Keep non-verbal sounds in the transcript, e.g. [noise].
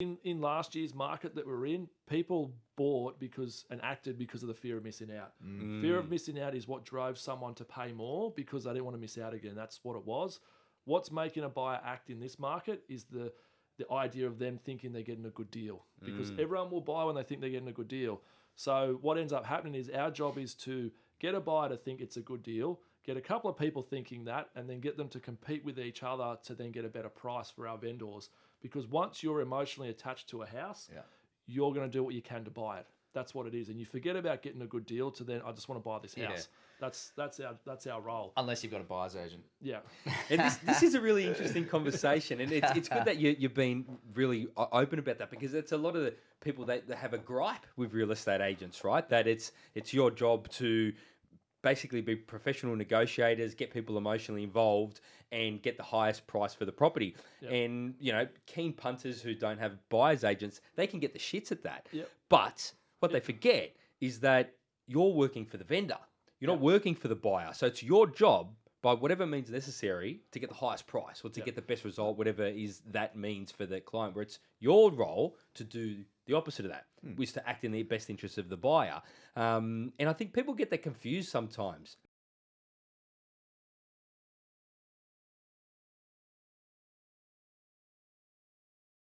in, in last year's market that we're in, people bought because and acted because of the fear of missing out. Mm. Fear of missing out is what drove someone to pay more because they didn't want to miss out again. That's what it was. What's making a buyer act in this market is the the idea of them thinking they're getting a good deal because mm. everyone will buy when they think they're getting a good deal. So what ends up happening is our job is to get a buyer to think it's a good deal, get a couple of people thinking that, and then get them to compete with each other to then get a better price for our vendors. Because once you're emotionally attached to a house, Yeah. you're going to do what you can to buy it. That's what it is, and you forget about getting a good deal to then I just want to buy this house. Yeah. That's that's our that's our role. Unless you've got a buyer's agent. Yeah, [laughs] And this, this is a really interesting conversation, and it's, it's good that you, you've been really open about that because it's a lot of the people that, that have a gripe with real estate agents, right? That it's it's your job to basically be professional negotiators, get people emotionally involved, and get the highest price for the property. Yep. And you know, keen punters who don't have buyers agents, they can get the shits at that. Yep. But what they forget is that you're working for the vendor. You're not working for the buyer. So it's your job by whatever means necessary to get the highest price or to get the best result, whatever is that means for the client, where it's your role to do the opposite of that, which is to act in the best interest of the buyer. Um, and I think people get that confused sometimes.